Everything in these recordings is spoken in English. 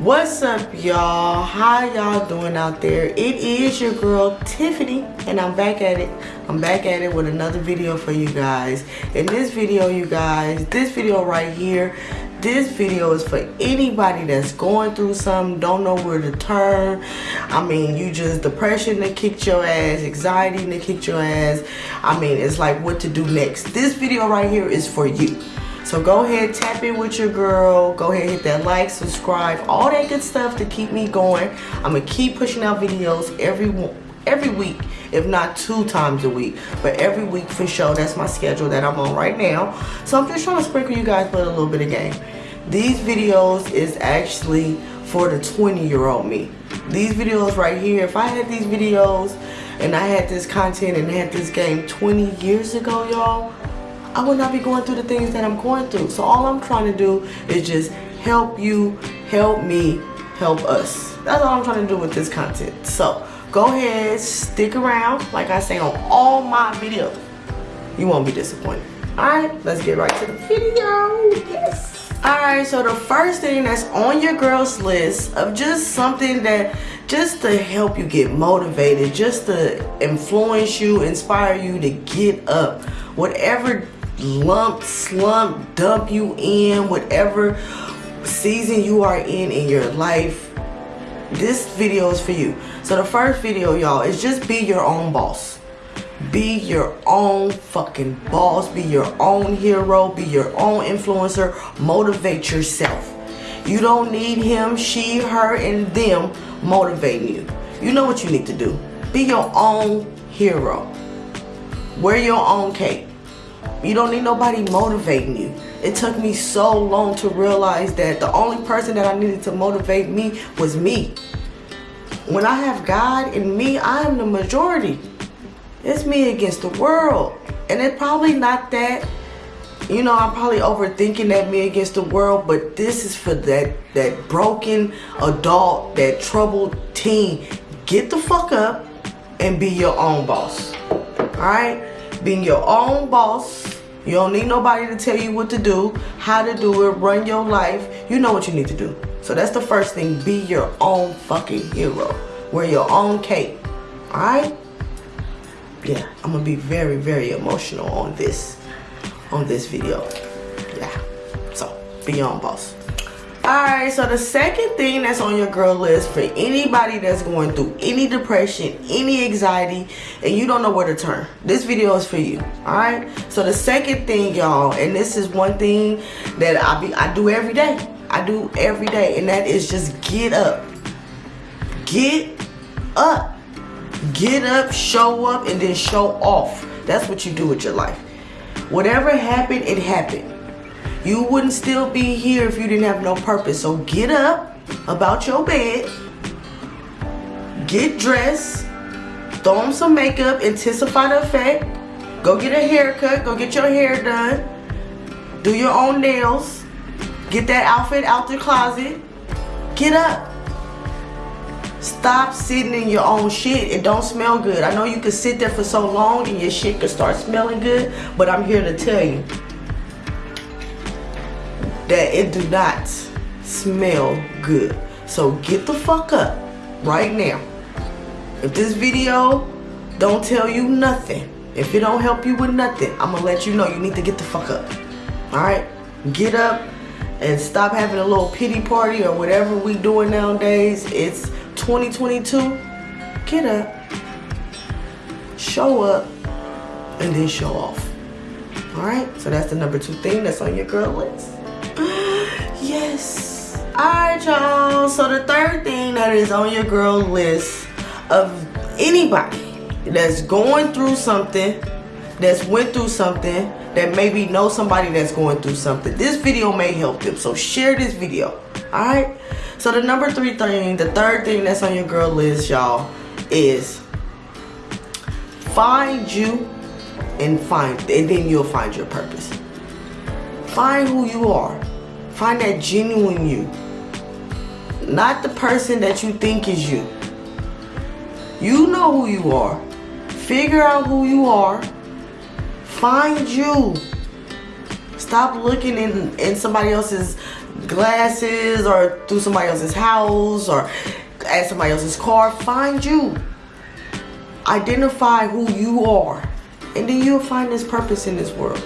what's up y'all? How y'all doing out there? It is your girl tiffany and i'm back at it. I'm back at it with another video for you guys. In this video you guys this video right here this video is for anybody that's going through something don't know where to turn. I mean you just depression that kicked your ass anxiety that kicked your ass. I mean it's like what to do next. This video right here is for you so go ahead, tap in with your girl. Go ahead, hit that like, subscribe, all that good stuff to keep me going. I'm gonna keep pushing out videos every every week, if not two times a week. But every week for sure, that's my schedule that I'm on right now. So I'm just trying to sprinkle you guys with a little bit of game. These videos is actually for the 20 year old me. These videos right here, if I had these videos and I had this content and had this game 20 years ago, y'all, I would not be going through the things that I'm going through. So all I'm trying to do is just help you, help me, help us. That's all I'm trying to do with this content. So go ahead, stick around. Like I say on all my videos, you won't be disappointed. Alright, let's get right to the video. Yes. Alright, so the first thing that's on your girl's list of just something that just to help you get motivated, just to influence you, inspire you to get up. Whatever lump, slump, dump you in, whatever season you are in in your life, this video is for you. So the first video, y'all, is just be your own boss. Be your own fucking boss. Be your own hero. Be your own influencer. Motivate yourself. You don't need him, she, her, and them motivating you. You know what you need to do. Be your own hero. Wear your own cape. You don't need nobody motivating you. It took me so long to realize that the only person that I needed to motivate me was me. When I have God in me, I am the majority. It's me against the world. And it's probably not that, you know, I'm probably overthinking that me against the world, but this is for that, that broken adult, that troubled teen. Get the fuck up and be your own boss. Alright? being your own boss. You don't need nobody to tell you what to do, how to do it, run your life. You know what you need to do. So that's the first thing. Be your own fucking hero. Wear your own cape. Alright? Yeah, I'm gonna be very, very emotional on this on this video. Yeah. So be your own boss. Alright, so the second thing that's on your girl list for anybody that's going through any depression, any anxiety, and you don't know where to turn. This video is for you. Alright? So the second thing, y'all, and this is one thing that I be I do every day. I do every day, and that is just get up. Get up. Get up, show up, and then show off. That's what you do with your life. Whatever happened, it happened. You wouldn't still be here if you didn't have no purpose. So get up about your bed, get dressed, throw on some makeup, intensify the effect, go get a haircut, go get your hair done, do your own nails, get that outfit out the closet, get up. Stop sitting in your own shit. It don't smell good. I know you can sit there for so long and your shit can start smelling good, but I'm here to tell you, that it do not smell good. So get the fuck up right now. If this video don't tell you nothing, if it don't help you with nothing, I'm gonna let you know you need to get the fuck up. Alright? Get up and stop having a little pity party or whatever we doing nowadays. It's 2022. Get up, show up, and then show off. Alright? So that's the number two thing that's on your girl list. Alright, y'all. So the third thing that is on your girl list of anybody that's going through something, that's went through something, that maybe know somebody that's going through something. This video may help them. So share this video. Alright? So the number three thing, the third thing that's on your girl list, y'all, is find you and find and then you'll find your purpose. Find who you are. Find that genuine you. Not the person that you think is you. You know who you are. Figure out who you are. Find you. Stop looking in, in somebody else's glasses or through somebody else's house or at somebody else's car. Find you. Identify who you are. And then you'll find this purpose in this world.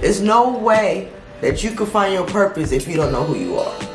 There's no way that you can find your purpose if you don't know who you are.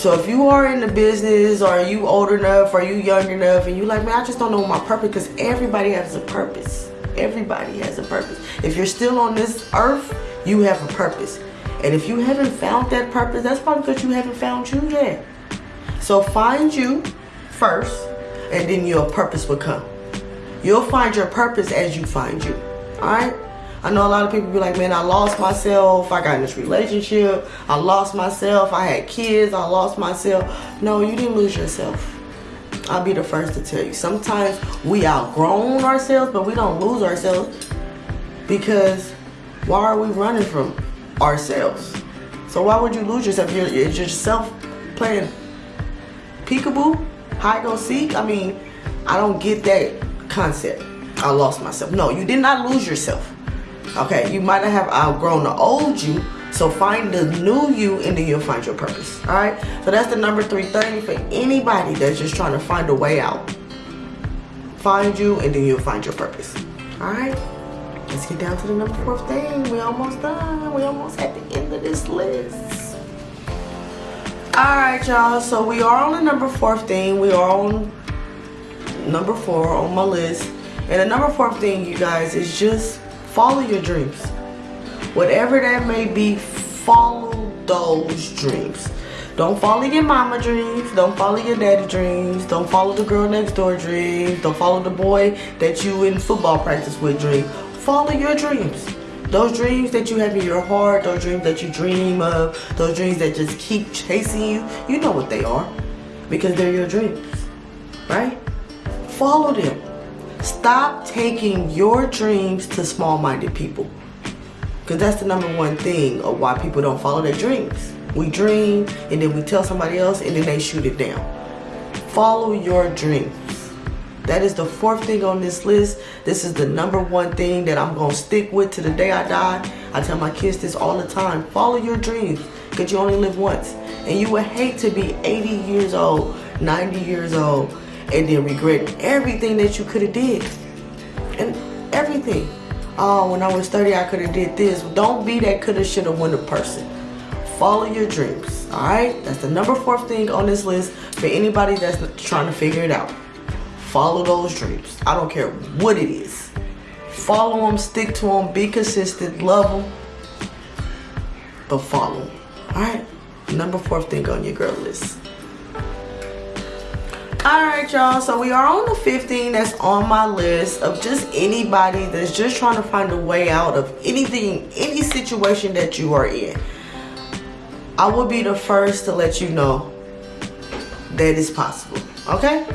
So if you are in the business or you old enough or you young enough and you like, man, I just don't know my purpose because everybody has a purpose. Everybody has a purpose. If you're still on this earth, you have a purpose. And if you haven't found that purpose, that's probably because you haven't found you yet. So find you first and then your purpose will come. You'll find your purpose as you find you. Alright? I know a lot of people be like, man, I lost myself. I got in this relationship. I lost myself. I had kids. I lost myself. No, you didn't lose yourself. I'll be the first to tell you. Sometimes we outgrown ourselves, but we don't lose ourselves because why are we running from ourselves? So why would you lose yourself? You're, it's yourself playing peekaboo, hide go seek. I mean, I don't get that concept. I lost myself. No, you did not lose yourself. Okay, you might have outgrown the old you, so find the new you and then you'll find your purpose. All right, so that's the number 330 for anybody that's just trying to find a way out. Find you and then you'll find your purpose. All right, let's get down to the number fourth thing. We almost done. We almost at the end of this list. All right, y'all. So we are on the number fourth thing. We are on number four on my list. And the number four thing, you guys, is just follow your dreams. Whatever that may be, follow those dreams. Don't follow your mama dreams. Don't follow your daddy dreams. Don't follow the girl next door dreams. Don't follow the boy that you in football practice with dream. Follow your dreams. Those dreams that you have in your heart, those dreams that you dream of, those dreams that just keep chasing you, you know what they are because they're your dreams, right? Follow them. Stop taking your dreams to small-minded people. Because that's the number one thing of why people don't follow their dreams. We dream and then we tell somebody else and then they shoot it down. Follow your dreams. That is the fourth thing on this list. This is the number one thing that I'm going to stick with to the day I die. I tell my kids this all the time. Follow your dreams because you only live once. And you would hate to be 80 years old, 90 years old, and then regret everything that you could have did. And everything. Oh, when I was 30, I could have did this. Don't be that coulda, shoulda, woulda person. Follow your dreams. All right? That's the number four thing on this list for anybody that's trying to figure it out. Follow those dreams. I don't care what it is. Follow them, stick to them, be consistent, love them, but follow them. All right? Number four thing on your girl list. Alright y'all, so we are on the 15 that's on my list of just anybody that's just trying to find a way out of anything, any situation that you are in. I will be the first to let you know that it's possible, okay?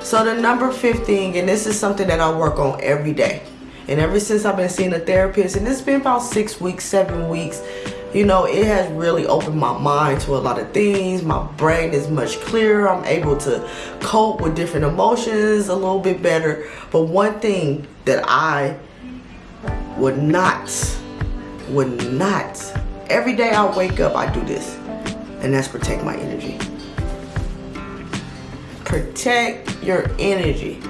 So the number 15, and this is something that I work on every day. And ever since I've been seeing a therapist, and it's been about six weeks, seven weeks, you know, it has really opened my mind to a lot of things. My brain is much clearer. I'm able to cope with different emotions a little bit better. But one thing that I would not, would not, every day I wake up, I do this. And that's protect my energy. Protect your energy.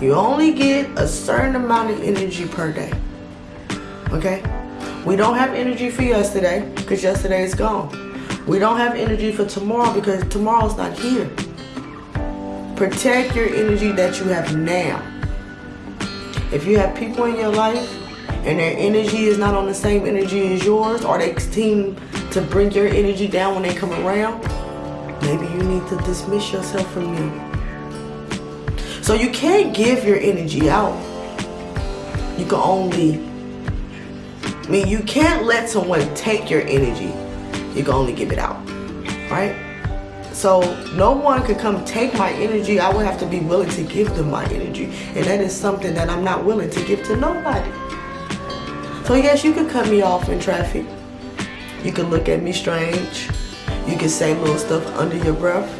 You only get a certain amount of energy per day. Okay? We don't have energy for yesterday because yesterday is gone. We don't have energy for tomorrow because tomorrow's not here. Protect your energy that you have now. If you have people in your life and their energy is not on the same energy as yours or they seem to bring your energy down when they come around, maybe you need to dismiss yourself from them. So you can't give your energy out. You can only I mean, you can't let someone take your energy. You can only give it out, right? So no one could come take my energy. I would have to be willing to give them my energy. And that is something that I'm not willing to give to nobody. So yes, you could cut me off in traffic. You could look at me strange. You could say little stuff under your breath.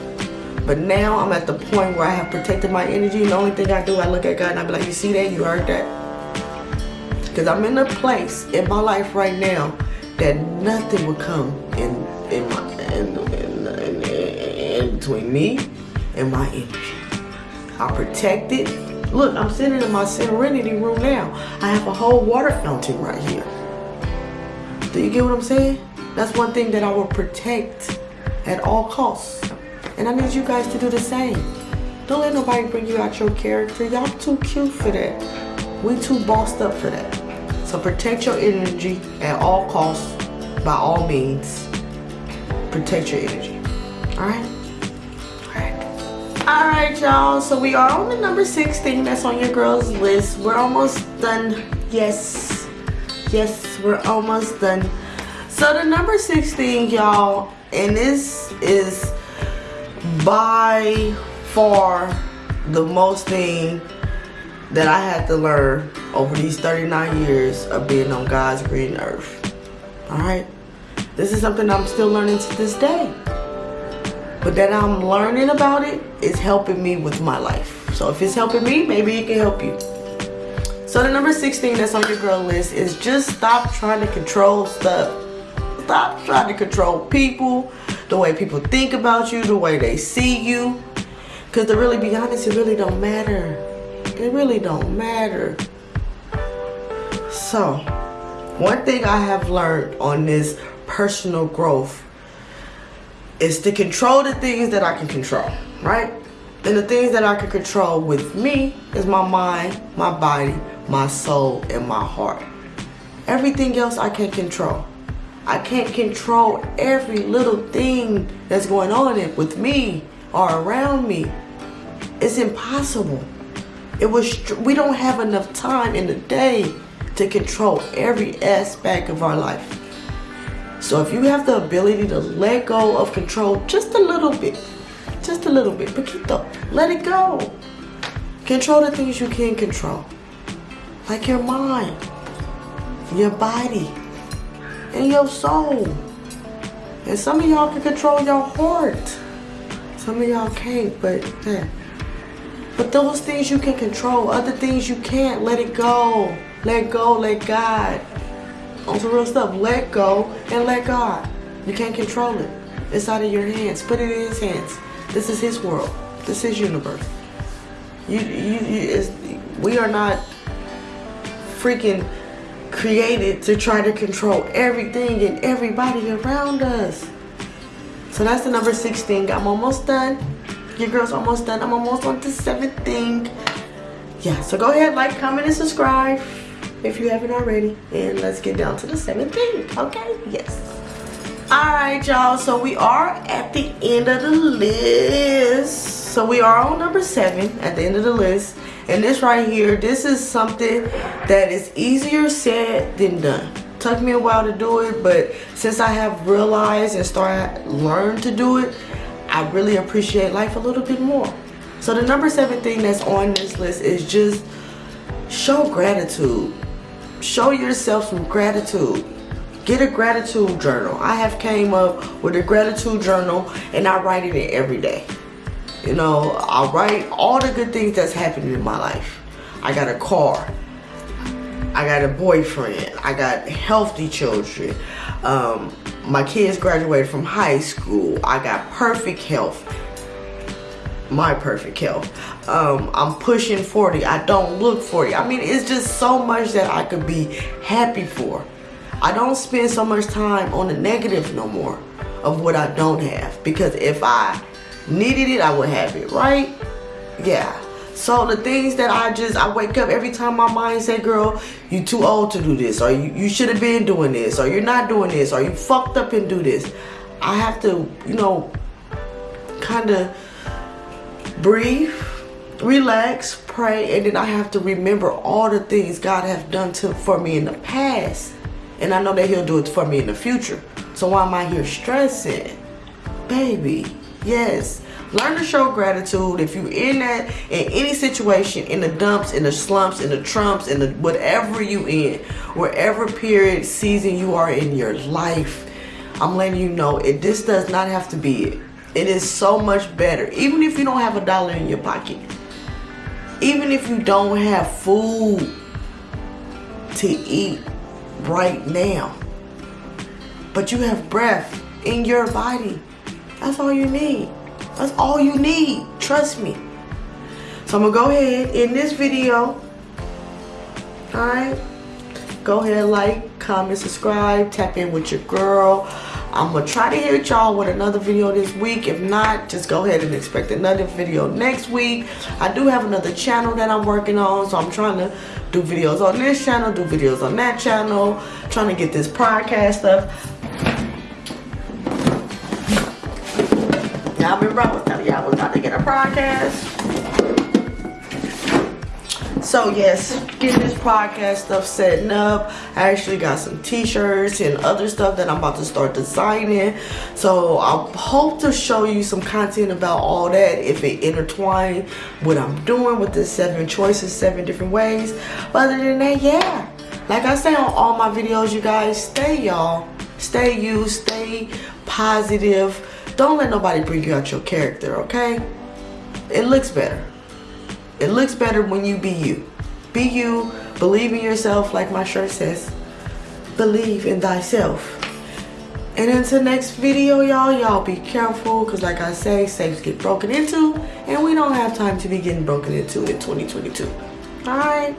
But now I'm at the point where I have protected my energy. And the only thing I do, I look at God and I be like, you see that? You heard that? Because I'm in a place in my life right now that nothing will come in in my in, in, in, between me and my energy. I protect it. Look, I'm sitting in my serenity room now. I have a whole water fountain right here. Do you get what I'm saying? That's one thing that I will protect at all costs. And I need you guys to do the same. Don't let nobody bring you out your character. Y'all too cute for that. We too bossed up for that. So protect your energy at all costs, by all means. Protect your energy. Alright? Alright. Alright, y'all. So we are on the number 16 that's on your girl's list. We're almost done. Yes. Yes, we're almost done. So the number 16, y'all, and this is by far the most thing that I had to learn over these 39 years of being on God's green earth. Alright? This is something I'm still learning to this day. But that I'm learning about it is helping me with my life. So if it's helping me, maybe it can help you. So the number 16 that's on your girl list is just stop trying to control stuff. Stop trying to control people, the way people think about you, the way they see you. Because to really be honest, it really don't matter. It really don't matter. So, one thing I have learned on this personal growth is to control the things that I can control, right? And the things that I can control with me is my mind, my body, my soul, and my heart. Everything else I can't control. I can't control every little thing that's going on with me or around me. It's impossible. It was we don't have enough time in the day to control every aspect of our life. So if you have the ability to let go of control just a little bit, just a little bit, poquito, let it go. Control the things you can control. Like your mind, your body, and your soul. And some of y'all can control your heart. Some of y'all can't, but yeah. But those things you can control, other things you can't, let it go. Let go, let God. On some real stuff, let go and let God. You can't control it. It's out of your hands. Put it in his hands. This is his world. This is universe. You, you, you we are not freaking created to try to control everything and everybody around us. So that's the number 16. I'm almost done. Your girl's almost done. I'm almost on to 17. Yeah, so go ahead, like, comment, and subscribe if you haven't already. And let's get down to the 17th, okay? Yes. Alright, y'all. So we are at the end of the list. So we are on number 7 at the end of the list. And this right here, this is something that is easier said than done. Took me a while to do it, but since I have realized and started learn to do it, I really appreciate life a little bit more. So the number seven thing that's on this list is just show gratitude. Show yourself some gratitude. Get a gratitude journal. I have came up with a gratitude journal and I write in it every day. You know, I write all the good things that's happening in my life. I got a car. I got a boyfriend. I got healthy children. Um, my kids graduated from high school. I got perfect health. My perfect health. Um, I'm pushing 40. I don't look 40. I mean, it's just so much that I could be happy for. I don't spend so much time on the negative no more of what I don't have. Because if I needed it, I would have it, right? Yeah. So the things that I just, I wake up every time my mind say, girl, you too old to do this, or you, you should have been doing this, or you're not doing this, or you fucked up and do this. I have to, you know, kind of breathe, relax, pray, and then I have to remember all the things God has done to, for me in the past. And I know that he'll do it for me in the future. So why am I here stressing? Baby, yes, Learn to show gratitude if you're in that, in any situation, in the dumps, in the slumps, in the trumps, in the whatever you in, wherever period, season you are in your life. I'm letting you know it this does not have to be it. It is so much better. Even if you don't have a dollar in your pocket. Even if you don't have food to eat right now. but you have breath in your body. That's all you need. That's all you need. Trust me. So I'm gonna go ahead in this video. All right. Go ahead, like, comment, subscribe, tap in with your girl. I'm gonna try to hit y'all with another video this week. If not, just go ahead and expect another video next week. I do have another channel that I'm working on, so I'm trying to do videos on this channel, do videos on that channel, trying to get this podcast stuff. Y'all remember I was telling y'all I was about to get a podcast. So yes, getting this podcast stuff setting up. I actually got some t-shirts and other stuff that I'm about to start designing. So I hope to show you some content about all that if it intertwine what I'm doing with the seven choices, seven different ways. But other than that, yeah. Like I say on all my videos, you guys, stay y'all. Stay you, stay positive. Don't let nobody bring you out your character, okay? It looks better. It looks better when you be you. Be you, believe in yourself like my shirt says. Believe in thyself. And until next video, y'all, y'all be careful because like I say, safes get broken into and we don't have time to be getting broken into in 2022. All right?